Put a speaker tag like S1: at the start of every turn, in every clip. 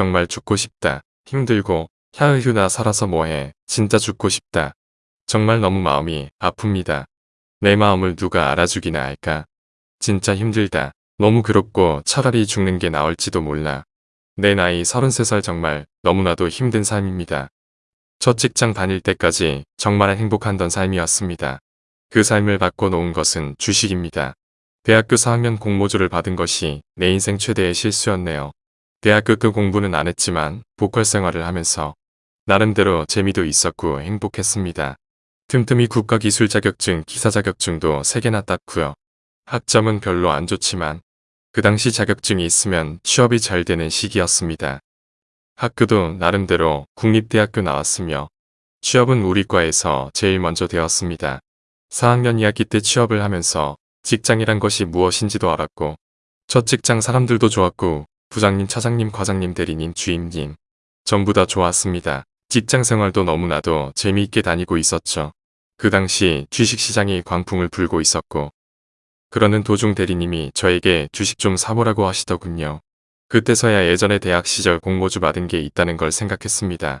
S1: 정말 죽고 싶다. 힘들고 캬으휴 나 살아서 뭐해. 진짜 죽고 싶다. 정말 너무 마음이 아픕니다. 내 마음을 누가 알아주기나 할까. 진짜 힘들다. 너무 괴롭고 차라리 죽는 게 나을지도 몰라. 내 나이 33살 정말 너무나도 힘든 삶입니다. 첫 직장 다닐 때까지 정말 행복하던 삶이었습니다. 그 삶을 바꿔놓은 것은 주식입니다. 대학교 4학년 공모주를 받은 것이 내 인생 최대의 실수였네요. 대학교 그 공부는 안 했지만 보컬 생활을 하면서 나름대로 재미도 있었고 행복했습니다. 틈틈이 국가기술 자격증, 기사 자격증도 3개나 땄고요. 학점은 별로 안 좋지만 그 당시 자격증이 있으면 취업이 잘 되는 시기였습니다. 학교도 나름대로 국립대학교 나왔으며 취업은 우리 과에서 제일 먼저 되었습니다. 4학년 2학기 때 취업을 하면서 직장이란 것이 무엇인지도 알았고 첫 직장 사람들도 좋았고 부장님, 차장님, 과장님, 대리님, 주임님 전부 다 좋았습니다. 직장 생활도 너무나도 재미있게 다니고 있었죠. 그 당시 주식시장이 광풍을 불고 있었고 그러는 도중 대리님이 저에게 주식 좀 사보라고 하시더군요. 그때서야 예전에 대학 시절 공모주 받은 게 있다는 걸 생각했습니다.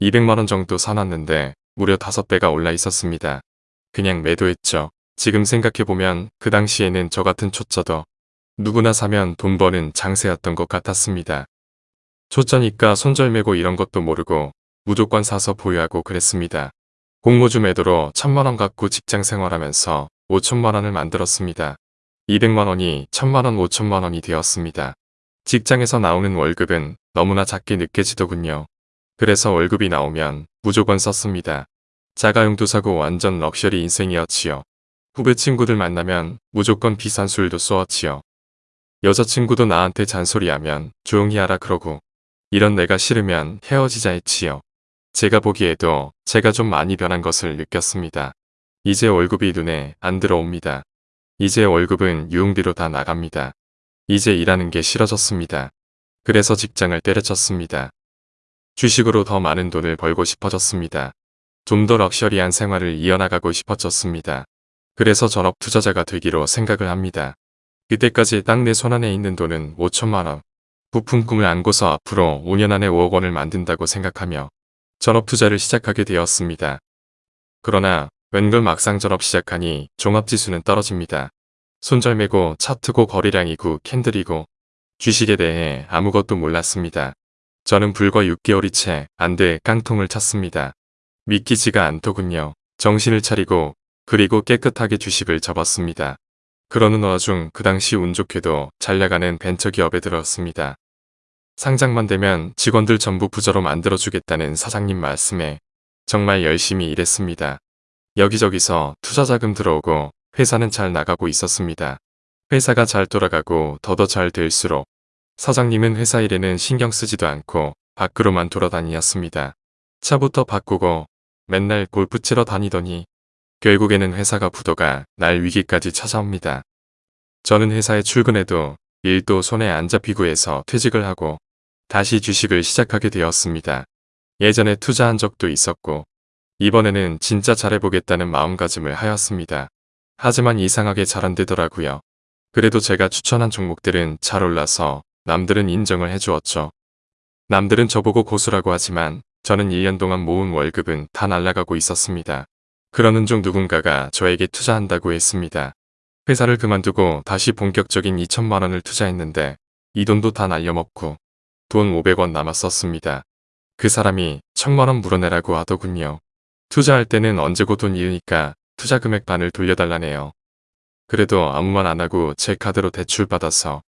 S1: 200만원 정도 사놨는데 무려 5배가 올라 있었습니다. 그냥 매도했죠. 지금 생각해보면 그 당시에는 저 같은 초짜도 누구나 사면 돈 버는 장세였던 것 같았습니다. 초짜니까 손절매고 이런 것도 모르고 무조건 사서 보유하고 그랬습니다. 공모주 매도로 천만원 갖고 직장 생활하면서 5천만원을 만들었습니다. 200만원이 천만원 5천만원이 되었습니다. 직장에서 나오는 월급은 너무나 작게 느껴지더군요. 그래서 월급이 나오면 무조건 썼습니다. 자가용도 사고 완전 럭셔리 인생이었지요. 후배 친구들 만나면 무조건 비싼 술도 쏘았지요. 여자친구도 나한테 잔소리하면 조용히 하라 그러고 이런 내가 싫으면 헤어지자 했지요. 제가 보기에도 제가 좀 많이 변한 것을 느꼈습니다. 이제 월급이 눈에 안 들어옵니다. 이제 월급은 유흥비로 다 나갑니다. 이제 일하는 게 싫어졌습니다. 그래서 직장을 때려쳤습니다. 주식으로 더 많은 돈을 벌고 싶어졌습니다. 좀 더 럭셔리한 생활을 이어나가고 싶어졌습니다. 그래서 전업 투자자가 되기로 생각을 합니다. 그때까지 딱 내 손안에 있는 돈은 5천만원. 부품 꿈을 안고서 앞으로 5년 안에 5억 원을 만든다고 생각하며 전업 투자를 시작하게 되었습니다. 그러나 웬걸 막상 전업 시작하니 종합지수는 떨어집니다. 손절매고 차트고 거래량이고 캔들이고 주식에 대해 아무것도 몰랐습니다. 저는 불과 6개월이 채 안 돼 깡통을 찼습니다. 믿기지가 않더군요. 정신을 차리고 그리고 깨끗하게 주식을 접었습니다. 그러는 와중 그 당시 운 좋게도 잘 나가는 벤처기업에 들었습니다. 상장만 되면 직원들 전부 부자로 만들어주겠다는 사장님 말씀에 정말 열심히 일했습니다. 여기저기서 투자자금 들어오고 회사는 잘 나가고 있었습니다. 회사가 잘 돌아가고 더더 잘 될수록 사장님은 회사 일에는 신경 쓰지도 않고 밖으로만 돌아다니었습니다. 차부터 바꾸고 맨날 골프 치러 다니더니 결국에는 회사가 부도가 날 위기까지 찾아옵니다. 저는 회사에 출근해도 일도 손에 안 잡히고 해서 퇴직을 하고 다시 주식을 시작하게 되었습니다. 예전에 투자한 적도 있었고 이번에는 진짜 잘해보겠다는 마음가짐을 하였습니다. 하지만 이상하게 잘 안되더라고요. 그래도 제가 추천한 종목들은 잘 올라서 남들은 인정을 해주었죠. 남들은 저보고 고수라고 하지만 저는 1년 동안 모은 월급은 다 날라가고 있었습니다. 그러는 중 누군가가 저에게 투자한다고 했습니다. 회사를 그만두고 다시 본격적인 2천만 원을 투자했는데 이 돈도 다 날려먹고 돈 500원 남았었습니다. 그 사람이 천만 원 물어내라고 하더군요. 투자할 때는 언제고 돈 잃으니까 투자 금액 반을 돌려달라네요. 그래도 아무 말 안 하고 제 카드로 대출받아서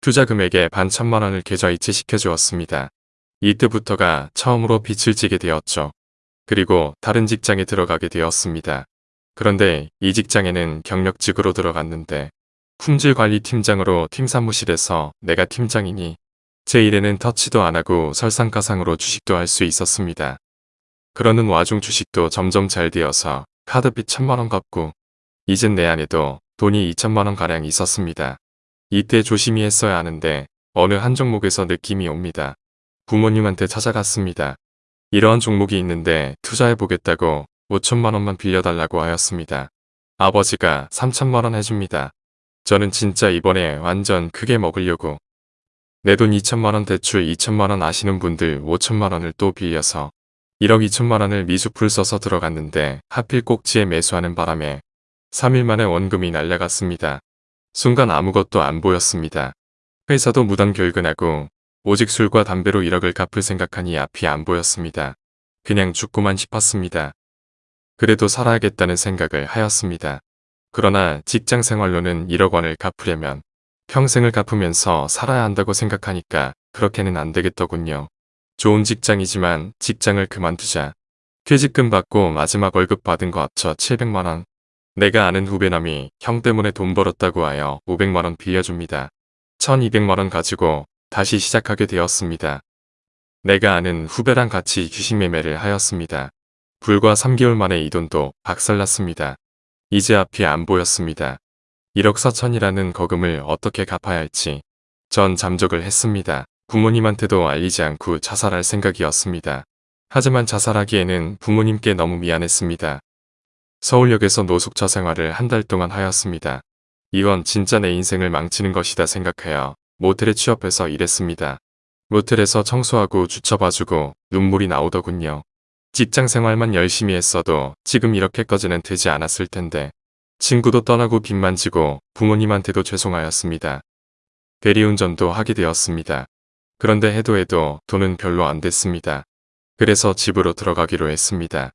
S1: 투자 금액의 반 천만 원을 계좌이체 시켜 주었습니다. 이때부터가 처음으로 빛을 찌게 되었죠. 그리고 다른 직장에 들어가게 되었습니다. 그런데 이 직장에는 경력직으로 들어갔는데 품질관리팀장으로 팀 사무실에서 내가 팀장이니 제 일에는 터치도 안하고 설상가상으로 주식도 할 수 있었습니다. 그러는 와중 주식도 점점 잘 되어서 카드빚 천만원 갚고 이젠 내 안에도 돈이 2천만원 가량 있었습니다. 이때 조심히 했어야 하는데 어느 한 종목에서 느낌이 옵니다. 부모님한테 찾아갔습니다. 이러한 종목이 있는데 투자해보겠다고 5천만원만 빌려달라고 하였습니다. 아버지가 3천만원 해줍니다. 저는 진짜 이번에 완전 크게 먹으려고 내 돈 2천만원 대출 2천만원 아시는 분들 5천만원을 또 빌려서 1억 2천만원을 미수풀 써서 들어갔는데 하필 꼭지에 매수하는 바람에 3일 만에 원금이 날라갔습니다. 순간 아무것도 안 보였습니다. 회사도 무단 결근하고 오직 술과 담배로 1억을 갚을 생각하니 앞이 안 보였습니다. 그냥 죽고만 싶었습니다. 그래도 살아야겠다는 생각을 하였습니다. 그러나 직장 생활로는 1억 원을 갚으려면 평생을 갚으면서 살아야 한다고 생각하니까 그렇게는 안 되겠더군요. 좋은 직장이지만 직장을 그만두자. 퇴직금 받고 마지막 월급 받은 거 합쳐 700만원. 내가 아는 후배남이 형 때문에 돈 벌었다고 하여 500만원 빌려줍니다. 1200만원 가지고 다시 시작하게 되었습니다. 내가 아는 후배랑 같이 주식 매매를 하였습니다. 불과 3개월 만에 이 돈도 박살났습니다. 이제 앞이 안 보였습니다. 1억 4천이라는 거금을 어떻게 갚아야 할지 전 잠적을 했습니다. 부모님한테도 알리지 않고 자살할 생각이었습니다. 하지만 자살하기에는 부모님께 너무 미안했습니다. 서울역에서 노숙자 생활을 한 달 동안 하였습니다. 이건 진짜 내 인생을 망치는 것이다 생각하여 모텔에 취업해서 일했습니다. 모텔에서 청소하고 주차 봐주고 눈물이 나오더군요. 직장 생활만 열심히 했어도 지금 이렇게까지는 되지 않았을 텐데 친구도 떠나고 빚만 지고 부모님한테도 죄송하였습니다. 대리운전도 하게 되었습니다. 그런데 해도 해도 돈은 별로 안 됐습니다. 그래서 집으로 들어가기로 했습니다.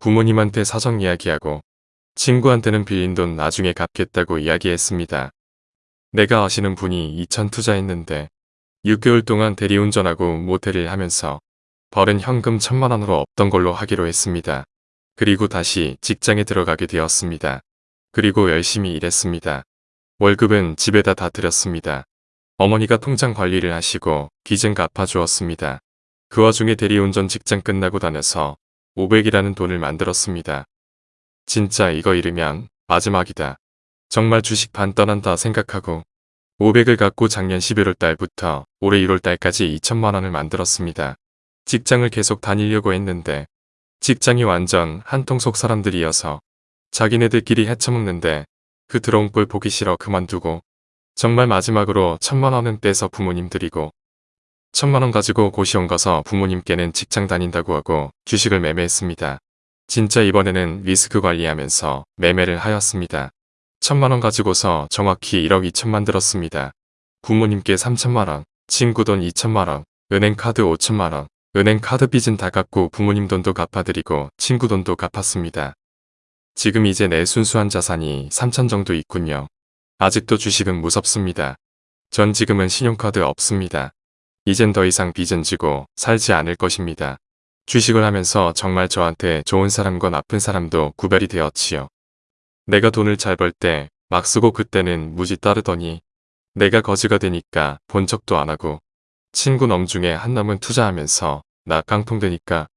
S1: 부모님한테 사정 이야기하고 친구한테는 빌린 돈 나중에 갚겠다고 이야기했습니다. 내가 아시는 분이 2천 투자했는데 6개월 동안 대리운전하고 모텔을 하면서 벌은 현금 천만 원으로 없던 걸로 하기로 했습니다. 그리고 다시 직장에 들어가게 되었습니다. 그리고 열심히 일했습니다. 월급은 집에다 다 드렸습니다. 어머니가 통장 관리를 하시고 빚은 갚아주었습니다. 그 와중에 대리운전 직장 끝나고 다녀서 500이라는 돈을 만들었습니다. 진짜 이거 잃으면 마지막이다. 정말 주식 반 떠난다 생각하고 500을 갖고 작년 11월 달부터 올해 1월 달까지 2천만 원을 만들었습니다. 직장을 계속 다니려고 했는데 직장이 완전 한통속 사람들이어서 자기네들끼리 헤쳐먹는데 그 들어온 꼴 보기 싫어 그만두고 정말 마지막으로 천만 원은 떼서 부모님 드리고 천만 원 가지고 고시원 가서 부모님께는 직장 다닌다고 하고 주식을 매매했습니다. 진짜 이번에는 리스크 관리하면서 매매를 하였습니다. 천만 원 가지고서 정확히 1억 2천만 들었습니다. 부모님께 3천만 원, 친구 돈 2천만 원, 은행 카드 5천만 원, 은행 카드 빚은 다 갚고 부모님 돈도 갚아드리고 친구 돈도 갚았습니다. 지금 이제 내 순수한 자산이 3천 정도 있군요. 아직도 주식은 무섭습니다. 전 지금은 신용카드 없습니다. 이젠 더 이상 빚은 지고 살지 않을 것입니다. 주식을 하면서 정말 저한테 좋은 사람과 나쁜 사람도 구별이 되었지요. 내가 돈을 잘 벌 때 막 쓰고 그때는 무지 따르더니 내가 거지가 되니까 본 척도 안 하고 친구 놈 중에 한 놈은 투자하면서 나 깡통되니까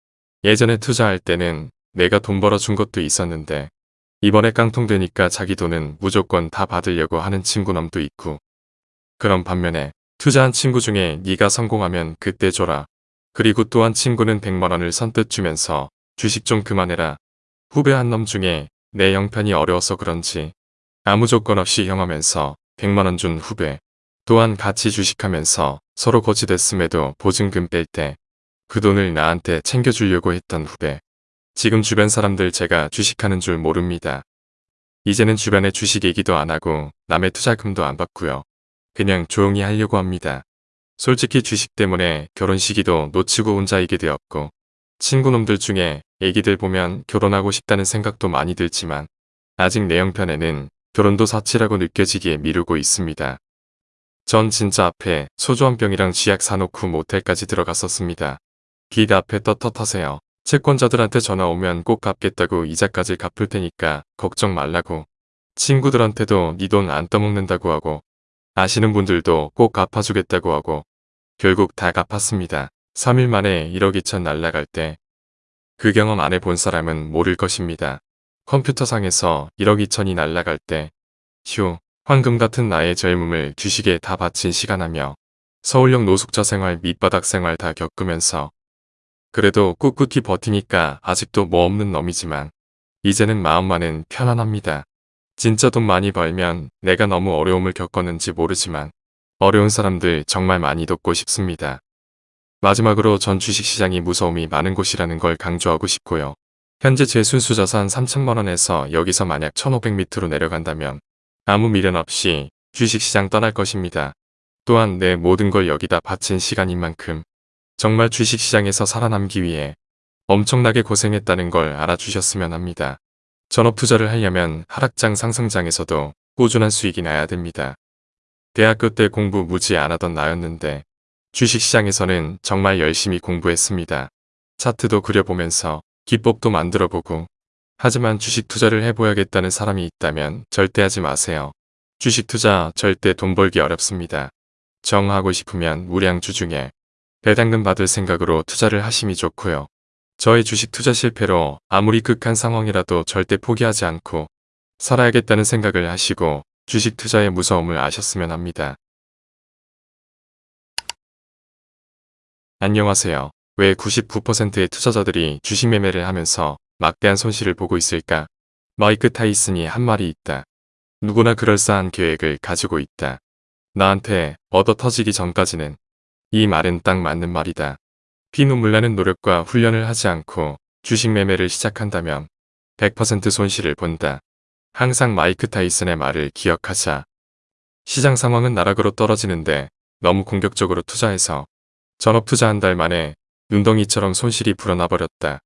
S1: 예전에 투자할 때는 내가 돈 벌어준 것도 있었는데 이번에 깡통되니까 자기 돈은 무조건 다 받으려고 하는 친구 놈도 있고 그런 반면에 투자한 친구 중에 네가 성공하면 그때 줘라. 그리고 또한 친구는 100만원을 선뜻 주면서 주식 좀 그만해라. 후배 한 놈 중에 내 형편이 어려워서 그런지 아무 조건 없이 형하면서 100만원 준 후배 또한 같이 주식하면서 서로 거치됐음에도 보증금 뺄 때 그 돈을 나한테 챙겨주려고 했던 후배 지금 주변 사람들 제가 주식하는 줄 모릅니다. 이제는 주변에 주식 얘기도 안 하고 남의 투자금도 안 받고요. 그냥 조용히 하려고 합니다. 솔직히 주식 때문에 결혼 시기도 놓치고 혼자이게 되었고 친구놈들 중에 애기들 보면 결혼하고 싶다는 생각도 많이 들지만 아직 내 형편에는 결혼도 사치라고 느껴지기에 미루고 있습니다. 전 진짜 앞에 소주 한 병이랑 쥐약 사놓고 모텔까지 들어갔었습니다. 길 앞에 떳떳하세요. 채권자들한테 전화 오면 꼭 갚겠다고 이자까지 갚을 테니까 걱정 말라고. 친구들한테도 네 돈 안 떠먹는다고 하고 아시는 분들도 꼭 갚아주겠다고 하고 결국 다 갚았습니다. 3일 만에 1억 2천 날라갈 때 그 경험 안 해본 사람은 모를 것입니다. 컴퓨터상에서 1억 2천이 날라갈 때 휴, 황금 같은 나의 젊음을 주식에 다 바친 시간하며 서울역 노숙자 생활 밑바닥 생활 다 겪으면서 그래도 꿋꿋이 버티니까 아직도 뭐 없는 놈이지만 이제는 마음만은 편안합니다. 진짜 돈 많이 벌면 내가 너무 어려움을 겪었는지 모르지만 어려운 사람들 정말 많이 돕고 싶습니다. 마지막으로 전 주식시장이 무서움이 많은 곳이라는 걸 강조하고 싶고요. 현재 제 순수 자산 3천만원에서 여기서 만약 1500m로 내려간다면 아무 미련 없이 주식시장 떠날 것입니다. 또한 내 모든 걸 여기다 바친 시간인 만큼 정말 주식시장에서 살아남기 위해 엄청나게 고생했다는 걸 알아주셨으면 합니다. 전업 투자를 하려면 하락장 상승장에서도 꾸준한 수익이 나야 됩니다. 대학교 때 공부 무지 안 하던 나였는데 주식시장에서는 정말 열심히 공부했습니다. 차트도 그려보면서 기법도 만들어보고 하지만 주식 투자를 해보야겠다는 사람이 있다면 절대 하지 마세요. 주식 투자 절대 돈 벌기 어렵습니다. 정하고 싶으면 우량주 중에 배당금 받을 생각으로 투자를 하심이 좋고요. 저의 주식 투자 실패로 아무리 극한 상황이라도 절대 포기하지 않고 살아야겠다는 생각을 하시고 주식 투자의 무서움을 아셨으면 합니다. 안녕하세요. 왜 99%의 투자자들이 주식 매매를 하면서 막대한 손실을 보고 있을까? 마이크 타이슨이 한 말이 있다. 누구나 그럴싸한 계획을 가지고 있다. 나한테 얻어 터지기 전까지는 이 말은 딱 맞는 말이다. 피눈물 나는 노력과 훈련을 하지 않고 주식 매매를 시작한다면 100% 손실을 본다. 항상 마이크 타이슨의 말을 기억하자. 시장 상황은 나락으로 떨어지는데 너무 공격적으로 투자해서 전업 투자 한 달 만에 눈덩이처럼 손실이 불어나 버렸다.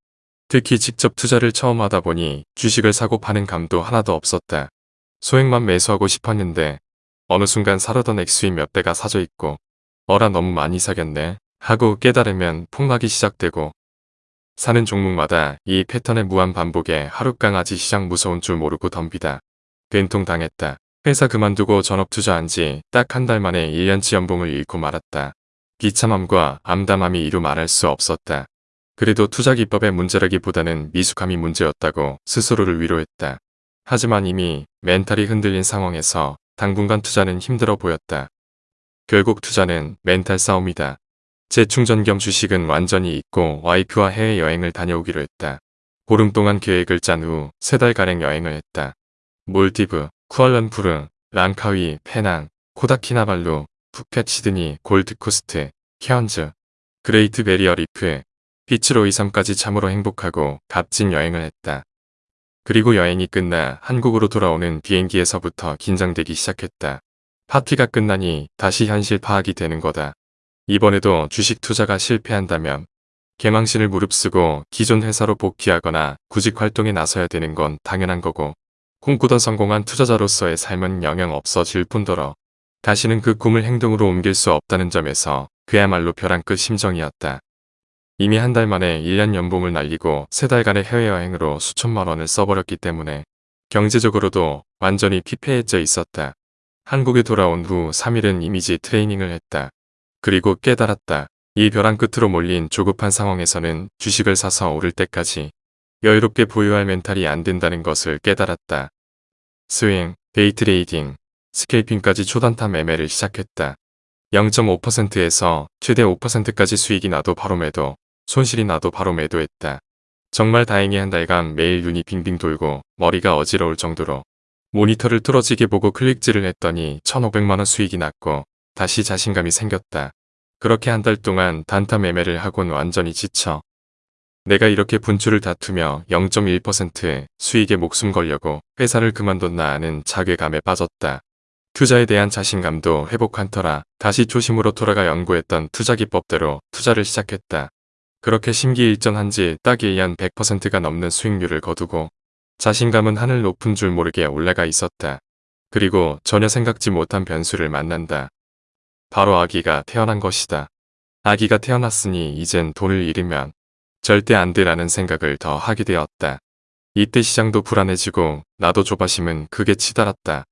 S1: 특히 직접 투자를 처음 하다 보니 주식을 사고 파는 감도 하나도 없었다. 소액만 매수하고 싶었는데 어느 순간 사려던 액수인 몇 대가 사져 있고 어라 너무 많이 사겠네 하고 깨달으면 폭락이 시작되고 사는 종목마다 이 패턴의 무한 반복에 하룻강아지 시장 무서운 줄 모르고 덤비다. 된통 당했다. 회사 그만두고 전업 투자한 지 딱 한 달 만에 1년치 연봉을 잃고 말았다. 비참함과 암담함이 이루 말할 수 없었다. 그래도 투자 기법의 문제라기보다는 미숙함이 문제였다고 스스로를 위로했다. 하지만 이미 멘탈이 흔들린 상황에서 당분간 투자는 힘들어 보였다. 결국 투자는 멘탈 싸움이다. 재충전 겸 주식은 완전히 잊고 와이프와 해외여행을 다녀오기로 했다. 보름 동안 계획을 짠 후 세 달가량 여행을 했다. 몰디브, 쿠알라룸푸르, 랑카위, 페낭, 코타키나발루, 푸켓 시드니, 골드코스트, 케언즈, 그레이트 배리어 리프, 피츠로이 섬까지 참으로 행복하고 값진 여행을 했다. 그리고 여행이 끝나 한국으로 돌아오는 비행기에서부터 긴장되기 시작했다. 파티가 끝나니 다시 현실 파악이 되는 거다. 이번에도 주식 투자가 실패한다면 개망신을 무릅쓰고 기존 회사로 복귀하거나 구직 활동에 나서야 되는 건 당연한 거고 꿈꾸던 성공한 투자자로서의 삶은 영영 없어질 뿐더러 다시는 그 꿈을 행동으로 옮길 수 없다는 점에서 그야말로 벼랑 끝 심정이었다. 이미 한 달 만에 1년 연봉을 날리고 세 달간의 해외여행으로 수천만 원을 써버렸기 때문에 경제적으로도 완전히 피폐해져 있었다. 한국에 돌아온 후 3일은 이미지 트레이닝을 했다. 그리고 깨달았다. 이 벼랑 끝으로 몰린 조급한 상황에서는 주식을 사서 오를 때까지 여유롭게 보유할 멘탈이 안 된다는 것을 깨달았다. 스윙, 데이트레이딩, scalping까지 초단타 매매를 시작했다. 0.5%에서 최대 5%까지 수익이 나도 바로 매도, 손실이 나도 바로 매도했다. 정말 다행히 한 달간 매일 눈이 빙빙 돌고 머리가 어지러울 정도로 모니터를 뚫어지게 보고 클릭질을 했더니 1500만원 수익이 났고 다시 자신감이 생겼다. 그렇게 한 달 동안 단타 매매를 하곤 완전히 지쳐 내가 이렇게 분출을 다투며 0.1% 수익에 목숨 걸려고 회사를 그만뒀나 하는 자괴감에 빠졌다. 투자에 대한 자신감도 회복한 터라 다시 초심으로 돌아가 연구했던 투자 기법대로 투자를 시작했다. 그렇게 심기일전한 지 딱 1년 100%가 넘는 수익률을 거두고 자신감은 하늘 높은 줄 모르게 올라가 있었다. 그리고 전혀 생각지 못한 변수를 만난다. 바로 아기가 태어난 것이다. 아기가 태어났으니 이젠 돈을 잃으면 절대 안 돼라는 생각을 더 하게 되었다. 이때 시장도 불안해지고 나도 조바심은 크게 치달았다.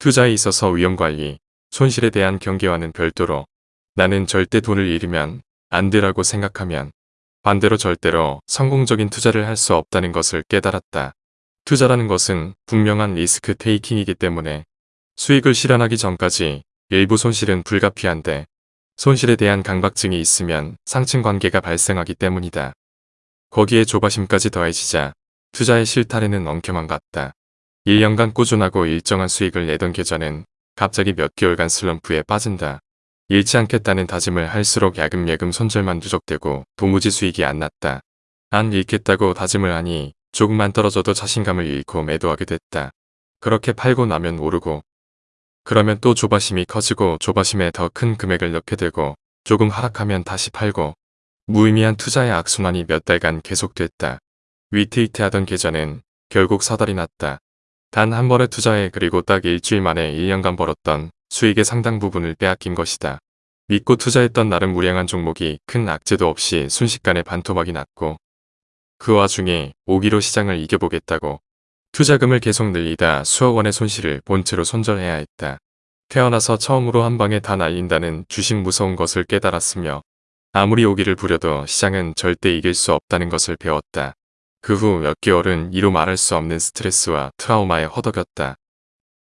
S1: 투자에 있어서 위험관리, 손실에 대한 경계와는 별도로 나는 절대 돈을 잃으면 안 되라고 생각하면 반대로 절대로 성공적인 투자를 할 수 없다는 것을 깨달았다. 투자라는 것은 분명한 리스크 테이킹이기 때문에 수익을 실현하기 전까지 일부 손실은 불가피한데 손실에 대한 강박증이 있으면 상층 관계가 발생하기 때문이다. 거기에 조바심까지 더해지자 투자의 실타래는 엉켜만 갔다. 1년간 꾸준하고 일정한 수익을 내던 계좌는 갑자기 몇 개월간 슬럼프에 빠진다. 잃지 않겠다는 다짐을 할수록 야금야금 손절만 누적되고 도무지 수익이 안 났다. 안 잃겠다고 다짐을 하니 조금만 떨어져도 자신감을 잃고 매도하게 됐다. 그렇게 팔고 나면 오르고 그러면 또 조바심이 커지고 조바심에 더 큰 금액을 넣게 되고 조금 하락하면 다시 팔고 무의미한 투자의 악순환이 몇 달간 계속됐다. 위태위태하던 계좌는 결국 사달이 났다. 단 한 번의 투자에 그리고 딱 일주일 만에 1년간 벌었던 수익의 상당 부분을 빼앗긴 것이다. 믿고 투자했던 나름 무량한 종목이 큰 악재도 없이 순식간에 반토막이 났고 그 와중에 오기로 시장을 이겨보겠다고 투자금을 계속 늘리다 수억 원의 손실을 본체로 손절해야 했다. 태어나서 처음으로 한 방에 다 날린다는 주식 무서운 것을 깨달았으며 아무리 오기를 부려도 시장은 절대 이길 수 없다는 것을 배웠다. 그 후 몇 개월은 이루 말할 수 없는 스트레스와 트라우마에 허덕였다.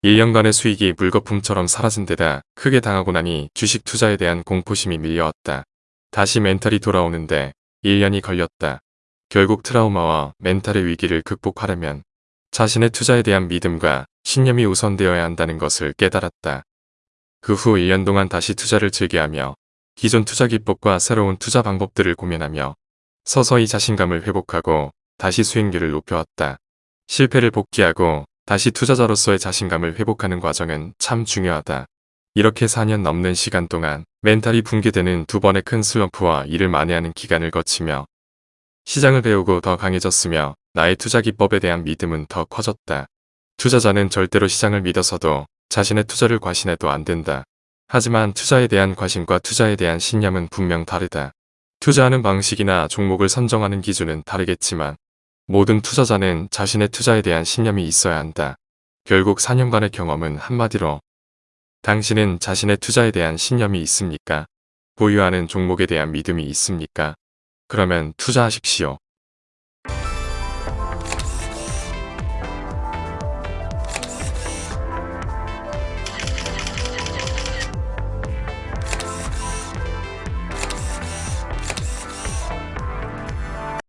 S1: 1년간의 수익이 물거품처럼 사라진 데다 크게 당하고 나니 주식 투자에 대한 공포심이 밀려왔다. 다시 멘탈이 돌아오는데 1년이 걸렸다. 결국 트라우마와 멘탈의 위기를 극복하려면 자신의 투자에 대한 믿음과 신념이 우선되어야 한다는 것을 깨달았다. 그 후 1년 동안 다시 투자를 즐겨하며 기존 투자 기법과 새로운 투자 방법들을 고민하며 서서히 자신감을 회복하고 다시 수익률을 높여왔다. 실패를 복귀하고 다시 투자자로서의 자신감을 회복하는 과정은 참 중요하다. 이렇게 4년 넘는 시간 동안 멘탈이 붕괴되는 두 번의 큰 슬럼프와 이를 만회하는 기간을 거치며 시장을 배우고 더 강해졌으며 나의 투자 기법에 대한 믿음은 더 커졌다. 투자자는 절대로 시장을 믿어서도 자신의 투자를 과신해도 안 된다. 하지만 투자에 대한 과신과 투자에 대한 신념은 분명 다르다. 투자하는 방식이나 종목을 선정하는 기준은 다르겠지만 모든 투자자는 자신의 투자에 대한 신념이 있어야 한다. 결국 4년간의 경험은 한마디로 당신은 자신의 투자에 대한 신념이 있습니까? 보유하는 종목에 대한 믿음이 있습니까? 그러면 투자하십시오.